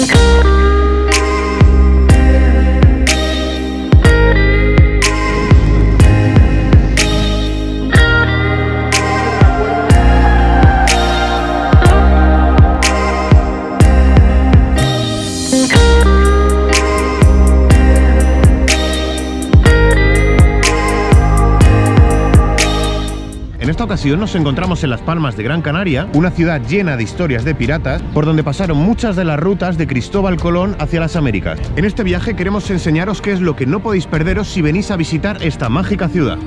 Thank you. Ocasión nos encontramos en Las Palmas de Gran Canaria, una ciudad llena de historias de piratas, por donde pasaron muchas de las rutas de Cristóbal Colón hacia las Américas. En este viaje queremos enseñaros qué es lo que no podéis perderos si venís a visitar esta mágica ciudad.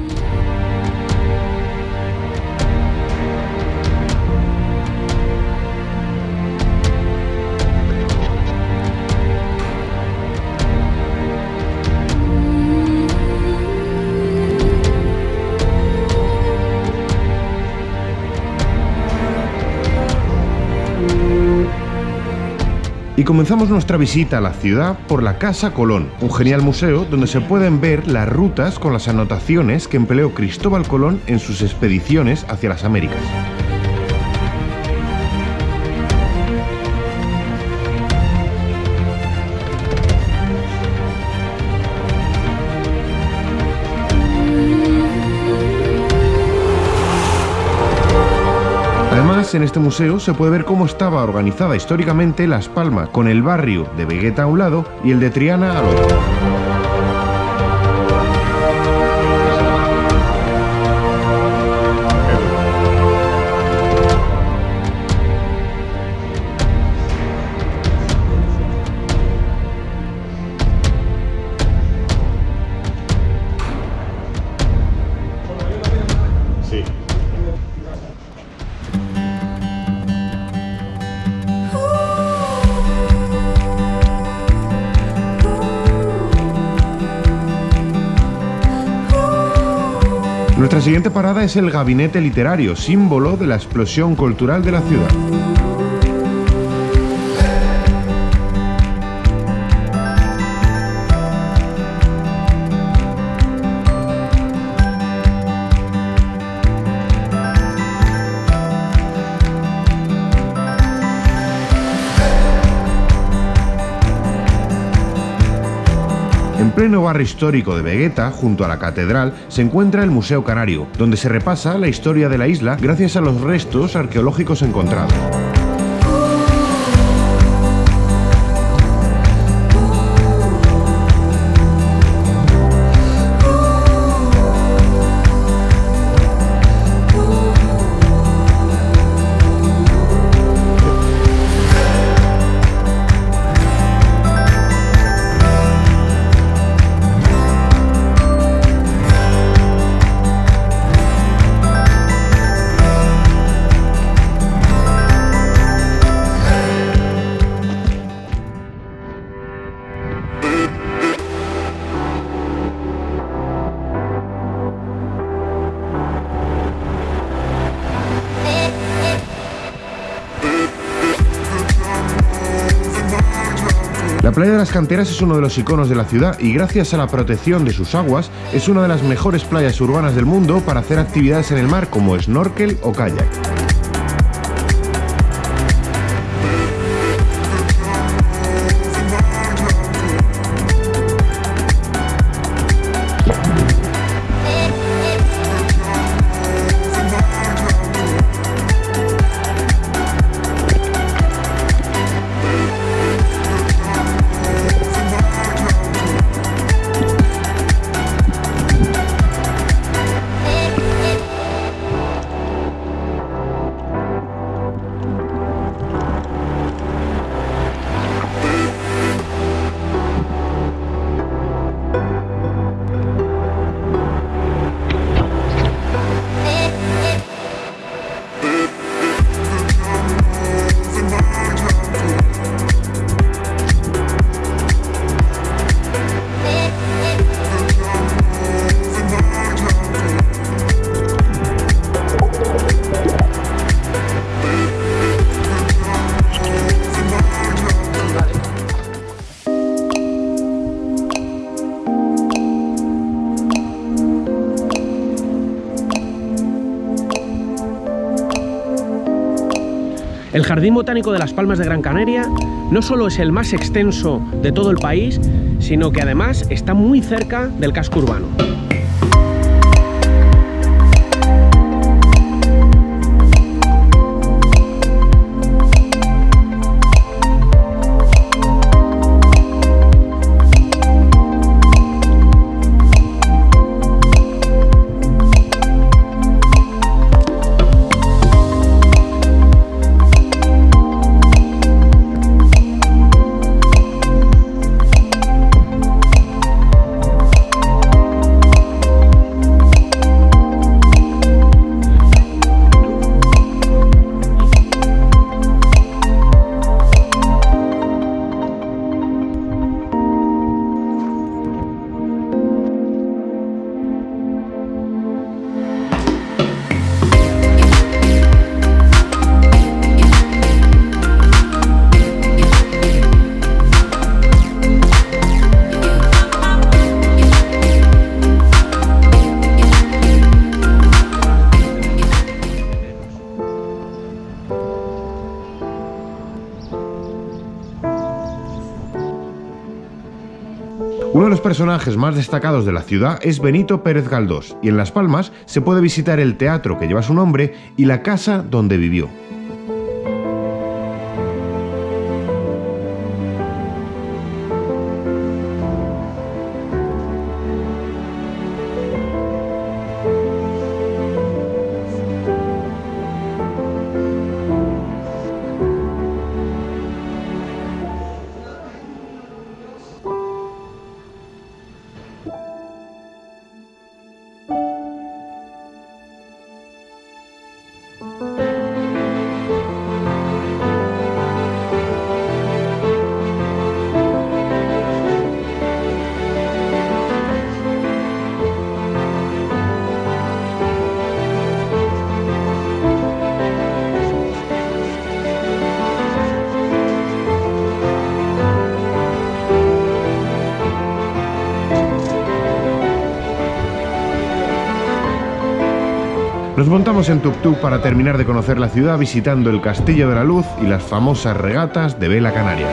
Y comenzamos nuestra visita a la ciudad por la Casa Colón, un genial museo donde se pueden ver las rutas con las anotaciones que empleó Cristóbal Colón en sus expediciones hacia las Américas. En este museo se puede ver cómo estaba organizada históricamente Las Palmas, con el barrio de Vegueta a un lado y el de Triana al otro. Nuestra siguiente parada es el Gabinete Literario, símbolo de la explosión cultural de la ciudad. Pleno barrio histórico de Vegueta, junto a la catedral, se encuentra el Museo Canario, donde se repasa la historia de la isla gracias a los restos arqueológicos encontrados. La playa de las canteras es uno de los iconos de la ciudad y gracias a la protección de sus aguas es una de las mejores playas urbanas del mundo para hacer actividades en el mar como snorkel o kayak. El Jardín Botánico de las Palmas de Gran Canaria no solo es el más extenso de todo el país, sino que además está muy cerca del casco urbano. Uno de los personajes más destacados de la ciudad es Benito Pérez Galdós, y en Las Palmas se puede visitar el teatro que lleva su nombre y la casa donde vivió. Nos montamos en tuk-tuk para terminar de conocer la ciudad visitando el Castillo de la Luz y las famosas regatas de Vela Canaria.